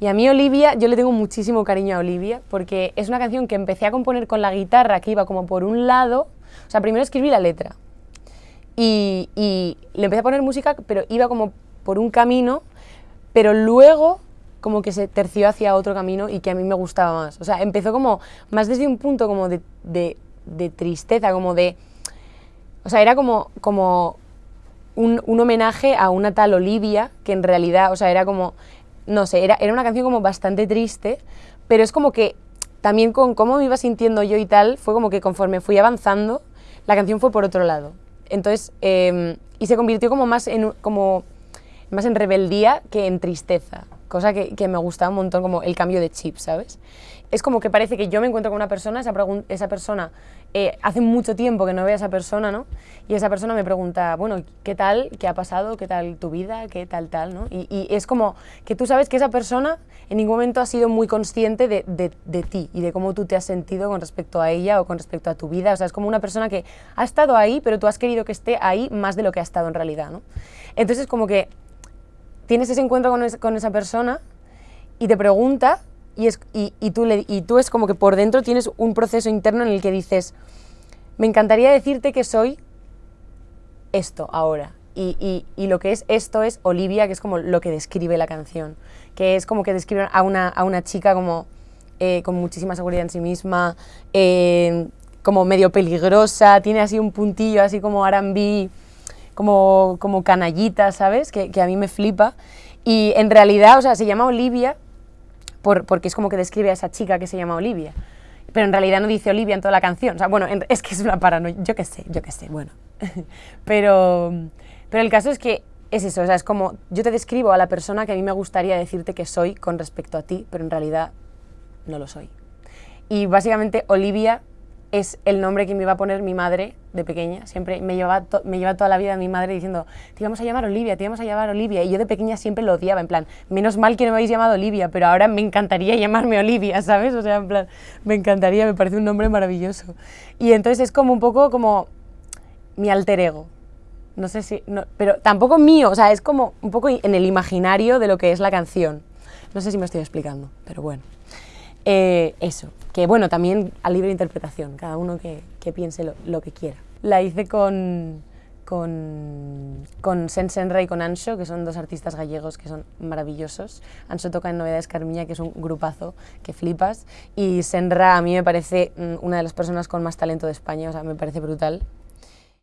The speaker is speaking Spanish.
Y a mí Olivia, yo le tengo muchísimo cariño a Olivia, porque es una canción que empecé a componer con la guitarra, que iba como por un lado, o sea, primero escribí la letra, y, le empecé a poner música, pero iba como por un camino, pero luego como que se terció hacia otro camino y que a mí me gustaba más. O sea, empezó como más desde un punto como de tristeza, como de... O sea, era como, como un, un, homenaje a una tal Olivia, que en realidad, o sea, era como, no sé, era, era una canción como bastante triste, pero es como que también con cómo me iba sintiendo yo y tal, fue como que conforme fui avanzando, la canción fue por otro lado. Entonces, eh, y se convirtió como más en, como, más en rebeldía que en tristeza, cosa que, que, me gustaba un montón, como el cambio de chip, ¿sabes? Es como que parece que yo me encuentro con una persona, esa, esa persona, eh, hace mucho tiempo que no veo a esa persona, ¿no? Y esa persona me pregunta, bueno, ¿qué tal? ¿Qué ha pasado? ¿Qué tal tu vida? ¿Qué tal tal? ¿no? Y, y es como que tú sabes que esa persona en ningún momento ha sido muy consciente de, de, de, ti y de cómo tú te has sentido con respecto a ella o con respecto a tu vida. O sea, es como una persona que ha estado ahí, pero tú has querido que esté ahí más de lo que ha estado en realidad, ¿no? Entonces, como que tienes ese encuentro con, es, con esa persona y te pregunta y, tú es como que por dentro tienes un proceso interno en el que dices, me encantaría decirte que soy esto ahora. Y, lo que es esto es Olivia, que es como lo que describe la canción, que es como que describe a una, a una chica como eh, con muchísima seguridad en sí misma, eh, como medio peligrosa, tiene así un puntillo así como R&B, como, como canallita, ¿sabes? Que, que, a mí me flipa. Y en realidad, o sea, se llama Olivia por, porque es como que describe a esa chica que se llama Olivia. Pero en realidad no dice Olivia en toda la canción. O sea, bueno, en, es que es una paranoia. Yo qué sé, yo qué sé, bueno. pero, pero el caso es que es eso, o sea, es como yo te describo a la persona que a mí me gustaría decirte que soy con respecto a ti, pero en realidad no lo soy. Y básicamente Olivia es el nombre que me iba a poner mi madre de pequeña. Siempre me llevaba, me lleva toda la vida mi madre diciendo, te íbamos a llamar Olivia, te íbamos a llamar Olivia. Y yo de pequeña siempre lo odiaba, en plan, menos mal que no me habéis llamado Olivia, pero ahora me encantaría llamarme Olivia, ¿sabes? O sea, en plan, me encantaría, me parece un nombre maravilloso. Y entonces es como un poco como mi alter ego. No sé si, pero tampoco mío, o sea, es como un poco en el imaginario de lo que es la canción. No sé si me estoy explicando, pero bueno. Eh, eso, que bueno, también a libre interpretación, cada uno que, piense lo, lo, que quiera. La hice con, con, con Sen Senra y con Ancho, que son dos artistas gallegos que son maravillosos. Ancho toca en Novedades Carmiña, que es un grupazo que flipas, y Senra a mí me parece mm, una de las personas con más talento de España, o sea, me parece brutal.